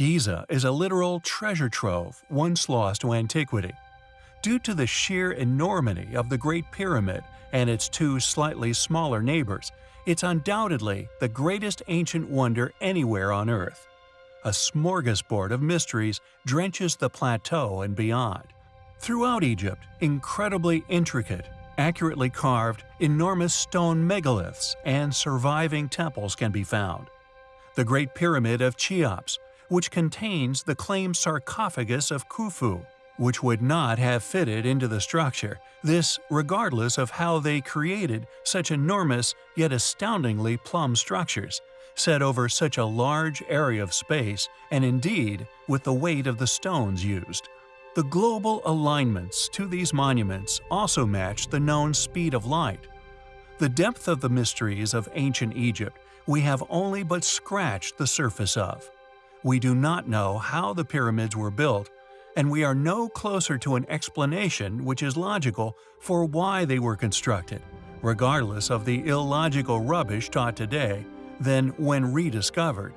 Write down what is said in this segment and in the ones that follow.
Giza is a literal treasure trove once lost to antiquity. Due to the sheer enormity of the Great Pyramid and its two slightly smaller neighbors, it's undoubtedly the greatest ancient wonder anywhere on Earth. A smorgasbord of mysteries drenches the plateau and beyond. Throughout Egypt, incredibly intricate, accurately carved, enormous stone megaliths and surviving temples can be found. The Great Pyramid of Cheops, which contains the claimed sarcophagus of Khufu, which would not have fitted into the structure, this regardless of how they created such enormous yet astoundingly plumb structures, set over such a large area of space and indeed with the weight of the stones used. The global alignments to these monuments also match the known speed of light. The depth of the mysteries of ancient Egypt we have only but scratched the surface of. We do not know how the pyramids were built, and we are no closer to an explanation which is logical for why they were constructed, regardless of the illogical rubbish taught today, than when rediscovered.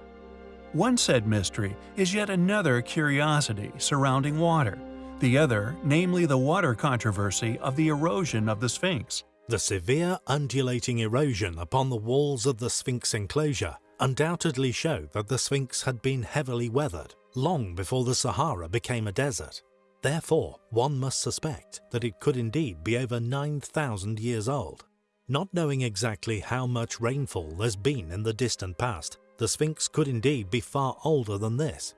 One said mystery is yet another curiosity surrounding water, the other namely the water controversy of the erosion of the Sphinx. The severe undulating erosion upon the walls of the Sphinx enclosure undoubtedly show that the Sphinx had been heavily weathered long before the Sahara became a desert. Therefore, one must suspect that it could indeed be over 9,000 years old. Not knowing exactly how much rainfall there's been in the distant past, the Sphinx could indeed be far older than this.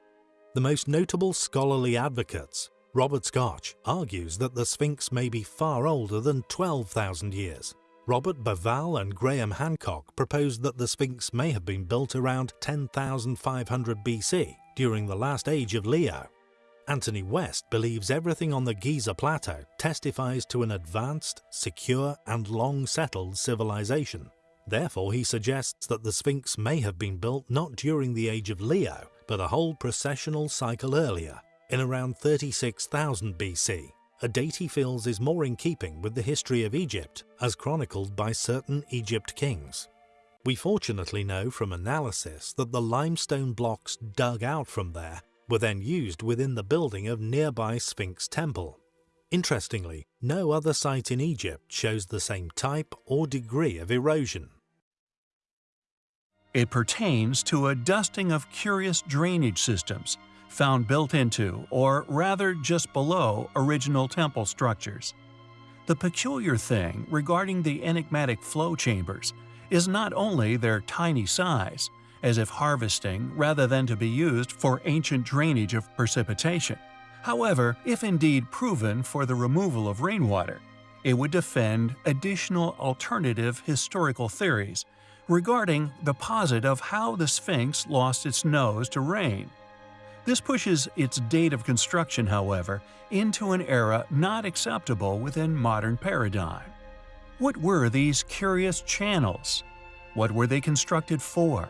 The most notable scholarly advocates, Robert Schoch, argues that the Sphinx may be far older than 12,000 years. Robert Bauval and Graham Hancock proposed that the Sphinx may have been built around 10,500 BC, during the last age of Leo. Anthony West believes everything on the Giza Plateau testifies to an advanced, secure and long-settled civilization. Therefore he suggests that the Sphinx may have been built not during the age of Leo, but a whole precessional cycle earlier, in around 36,000 BC, a date he feels is more in keeping with the history of Egypt as chronicled by certain Egypt kings. We fortunately know from analysis that the limestone blocks dug out from there were then used within the building of nearby Sphinx Temple. Interestingly, no other site in Egypt shows the same type or degree of erosion. It pertains to a dusting of curious drainage systems found built into, or rather just below, original temple structures. The peculiar thing regarding the enigmatic flow chambers is not only their tiny size, as if harvesting rather than to be used for ancient drainage of precipitation. However, if indeed proven for the removal of rainwater, it would defend additional alternative historical theories regarding the posit of how the Sphinx lost its nose to rain. This pushes its date of construction, however, into an era not acceptable within modern paradigm. What were these curious channels? What were they constructed for?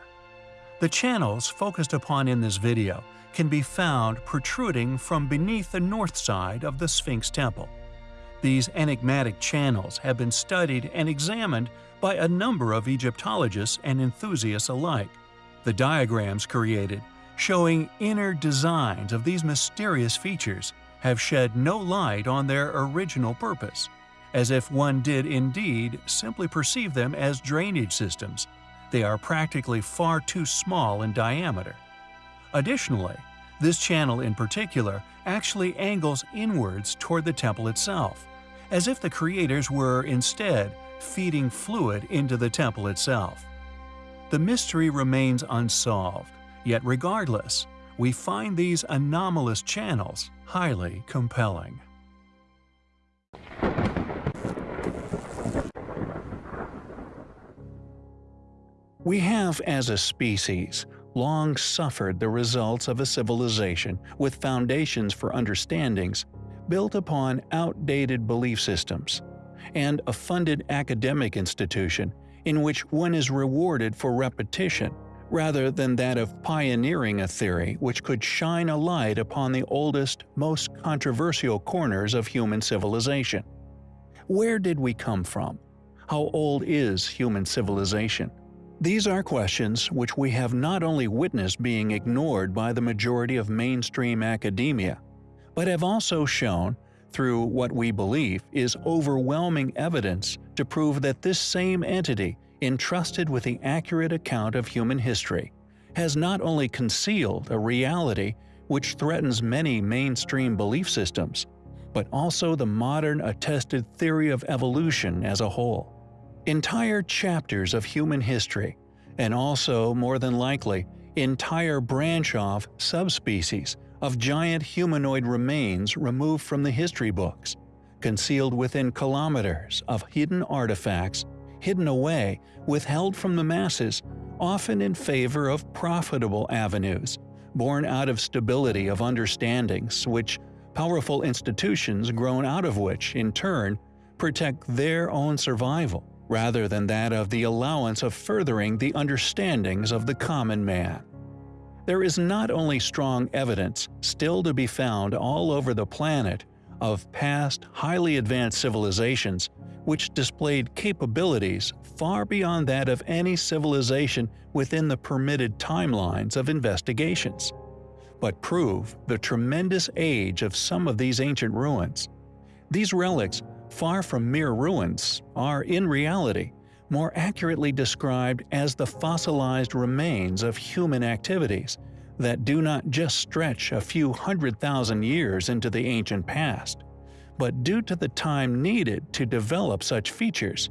The channels focused upon in this video can be found protruding from beneath the north side of the Sphinx Temple. These enigmatic channels have been studied and examined by a number of Egyptologists and enthusiasts alike. The diagrams created, showing inner designs of these mysterious features, have shed no light on their original purpose, as if one did indeed simply perceive them as drainage systems they are practically far too small in diameter. Additionally, this channel in particular actually angles inwards toward the temple itself, as if the creators were instead feeding fluid into the temple itself. The mystery remains unsolved, yet regardless, we find these anomalous channels highly compelling. We have, as a species, long suffered the results of a civilization with foundations for understandings built upon outdated belief systems, and a funded academic institution in which one is rewarded for repetition rather than that of pioneering a theory which could shine a light upon the oldest, most controversial corners of human civilization. Where did we come from? How old is human civilization? These are questions which we have not only witnessed being ignored by the majority of mainstream academia, but have also shown, through what we believe is overwhelming evidence to prove that this same entity, entrusted with the accurate account of human history, has not only concealed a reality which threatens many mainstream belief systems, but also the modern attested theory of evolution as a whole. Entire chapters of human history, and also, more than likely, entire branch-off subspecies of giant humanoid remains removed from the history books, concealed within kilometers of hidden artifacts, hidden away, withheld from the masses, often in favor of profitable avenues, born out of stability of understandings which powerful institutions grown out of which, in turn, protect their own survival, rather than that of the allowance of furthering the understandings of the common man. There is not only strong evidence still to be found all over the planet of past highly advanced civilizations which displayed capabilities far beyond that of any civilization within the permitted timelines of investigations, but prove the tremendous age of some of these ancient ruins. These relics, far from mere ruins, are in reality more accurately described as the fossilized remains of human activities that do not just stretch a few hundred thousand years into the ancient past, but due to the time needed to develop such features,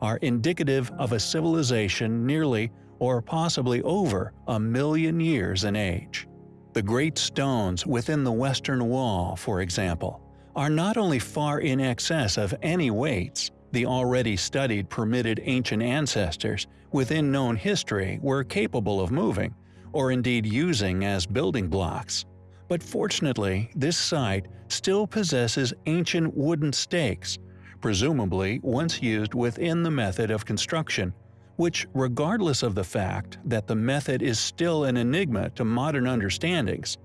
are indicative of a civilization nearly or possibly over a million years in age. The great stones within the western wall, for example, are not only far in excess of any weights the already studied permitted ancient ancestors within known history were capable of moving, or indeed using as building blocks. But fortunately, this site still possesses ancient wooden stakes, presumably once used within the method of construction, which regardless of the fact that the method is still an enigma to modern understandings,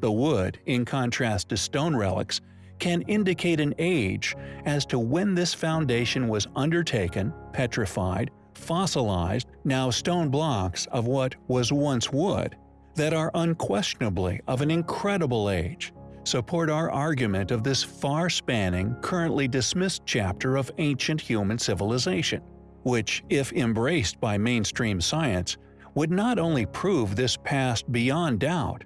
the wood, in contrast to stone relics, can indicate an age as to when this foundation was undertaken, petrified, fossilized, now stone blocks of what was once wood, that are unquestionably of an incredible age, support our argument of this far-spanning, currently dismissed chapter of ancient human civilization, which, if embraced by mainstream science, would not only prove this past beyond doubt,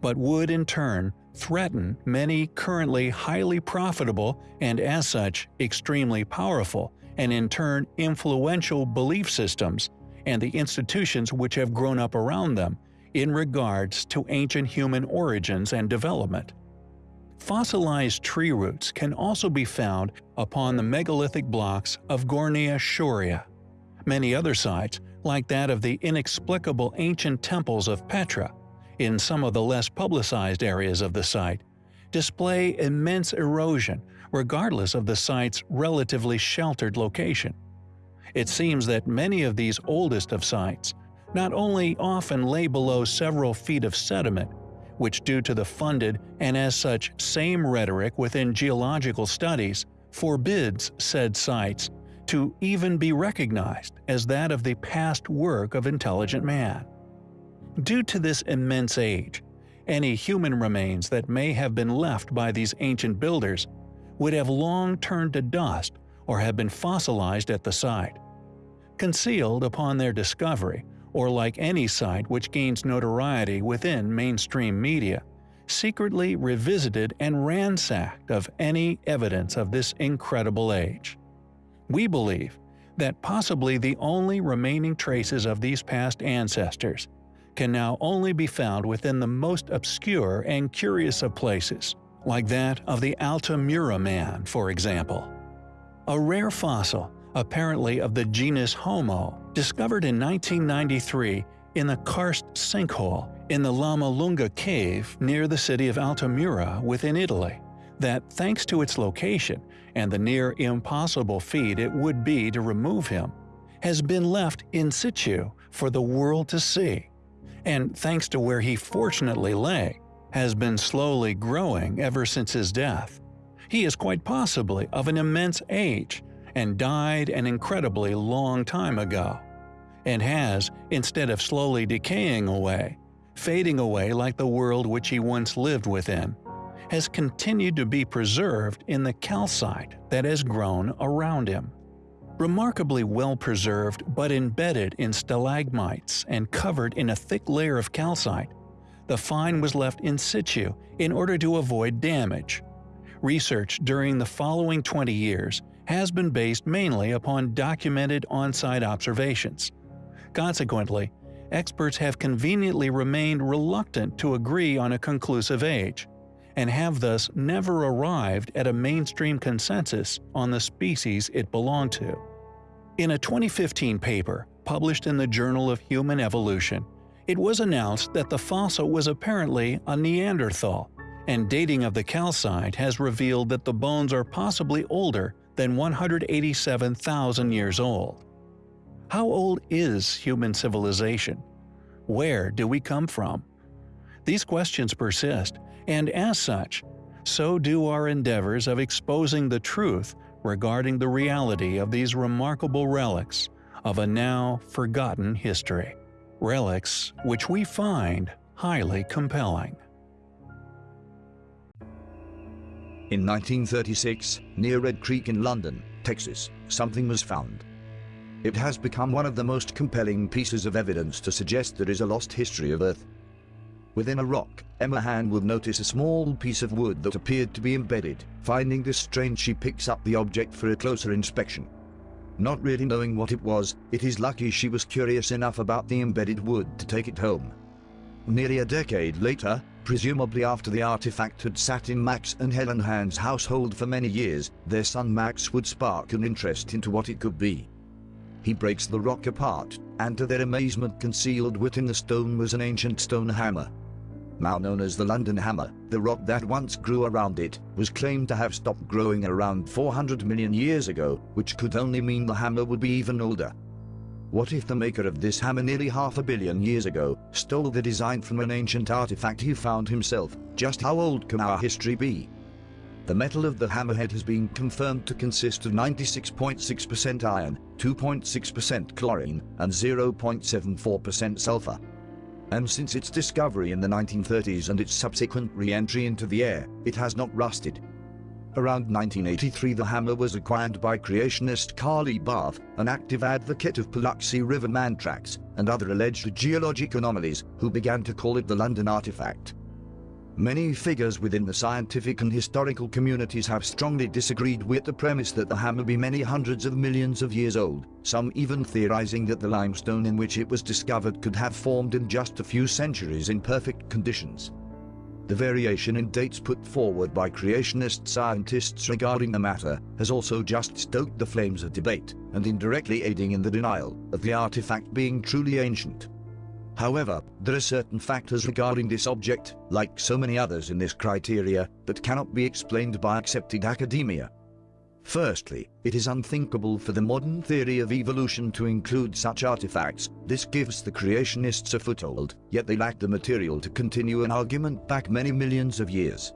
but would in turn threaten many currently highly profitable and as such extremely powerful and in turn influential belief systems and the institutions which have grown up around them in regards to ancient human origins and development. Fossilized tree roots can also be found upon the megalithic blocks of Gornaya Shoria. Many other sites, like that of the inexplicable ancient temples of Petra, in some of the less publicized areas of the site, display immense erosion regardless of the site's relatively sheltered location. It seems that many of these oldest of sites not only often lay below several feet of sediment, which due to the funded and as such same rhetoric within geological studies forbids said sites to even be recognized as that of the past work of intelligent man. Due to this immense age, any human remains that may have been left by these ancient builders would have long turned to dust or have been fossilized at the site. Concealed upon their discovery, or like any site which gains notoriety within mainstream media, secretly revisited and ransacked of any evidence of this incredible age. We believe that possibly the only remaining traces of these past ancestors can now only be found within the most obscure and curious of places, like that of the Altamura man, for example. A rare fossil, apparently of the genus Homo, discovered in 1993 in the karst sinkhole in the Lamalunga cave near the city of Altamura within Italy, that thanks to its location and the near impossible feat it would be to remove him, has been left in situ for the world to see and thanks to where he fortunately lay, has been slowly growing ever since his death. He is quite possibly of an immense age and died an incredibly long time ago. and has, instead of slowly decaying away, fading away like the world which he once lived within, has continued to be preserved in the calcite that has grown around him. Remarkably well preserved but embedded in stalagmites and covered in a thick layer of calcite, the find was left in situ in order to avoid damage. Research during the following 20 years has been based mainly upon documented on-site observations. Consequently, experts have conveniently remained reluctant to agree on a conclusive age, and have thus never arrived at a mainstream consensus on the species it belonged to. In a 2015 paper published in the Journal of Human Evolution, it was announced that the fossil was apparently a Neanderthal, and dating of the calcite has revealed that the bones are possibly older than 187,000 years old. How old is human civilization? Where do we come from? These questions persist, and as such, so do our endeavors of exposing the truth regarding the reality of these remarkable relics of a now forgotten history. Relics which we find highly compelling. In 1936, near Red Creek in London, Texas, something was found. It has become one of the most compelling pieces of evidence to suggest there is a lost history of Earth. Within a rock, Emma Hahn will notice a small piece of wood that appeared to be embedded. Finding this strange she picks up the object for a closer inspection. Not really knowing what it was, it is lucky she was curious enough about the embedded wood to take it home. Nearly a decade later, presumably after the artifact had sat in Max and Helen Hahn's household for many years, their son Max would spark an interest into what it could be. He breaks the rock apart, and to their amazement concealed within the stone was an ancient stone hammer now known as the London Hammer, the rock that once grew around it, was claimed to have stopped growing around 400 million years ago, which could only mean the hammer would be even older. What if the maker of this hammer nearly half a billion years ago stole the design from an ancient artifact he found himself? Just how old can our history be? The metal of the hammerhead has been confirmed to consist of 96.6% iron, 2.6% chlorine, and 0.74% sulfur and since its discovery in the 1930s and its subsequent re-entry into the air, it has not rusted. Around 1983 the hammer was acquired by creationist Carly Barth, an active advocate of Paluxy River man tracks and other alleged geologic anomalies, who began to call it the London artifact. Many figures within the scientific and historical communities have strongly disagreed with the premise that the hammer be many hundreds of millions of years old, some even theorizing that the limestone in which it was discovered could have formed in just a few centuries in perfect conditions. The variation in dates put forward by creationist scientists regarding the matter has also just stoked the flames of debate, and indirectly aiding in the denial of the artifact being truly ancient. However, there are certain factors regarding this object, like so many others in this criteria, that cannot be explained by accepted academia. Firstly, it is unthinkable for the modern theory of evolution to include such artifacts. This gives the creationists a foothold, yet they lack the material to continue an argument back many millions of years.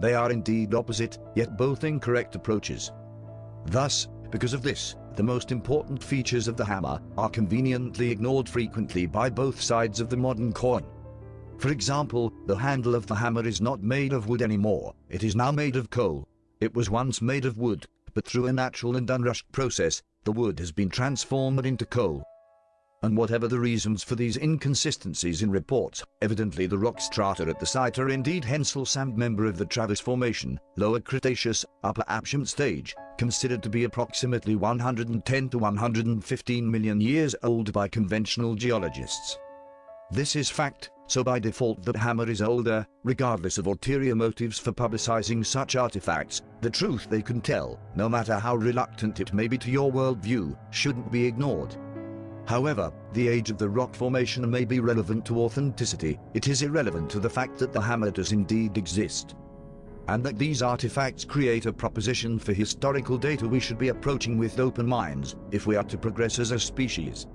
They are indeed opposite, yet both incorrect approaches. Thus, because of this, the most important features of the hammer are conveniently ignored frequently by both sides of the modern coin. For example, the handle of the hammer is not made of wood anymore, it is now made of coal. It was once made of wood, but through a natural and unrushed process, the wood has been transformed into coal. And whatever the reasons for these inconsistencies in reports, evidently the rock strata at the site are indeed Hensell Sand member of the Travis Formation, Lower Cretaceous, Upper Aptian stage, considered to be approximately 110 to 115 million years old by conventional geologists. This is fact, so by default the hammer is older, regardless of ulterior motives for publicizing such artifacts, the truth they can tell, no matter how reluctant it may be to your worldview, shouldn't be ignored. However, the age of the rock formation may be relevant to authenticity, it is irrelevant to the fact that the hammer does indeed exist and that these artifacts create a proposition for historical data we should be approaching with open minds if we are to progress as a species.